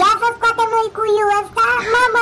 Ia să scoatem lui cuiul ăsta, mamă,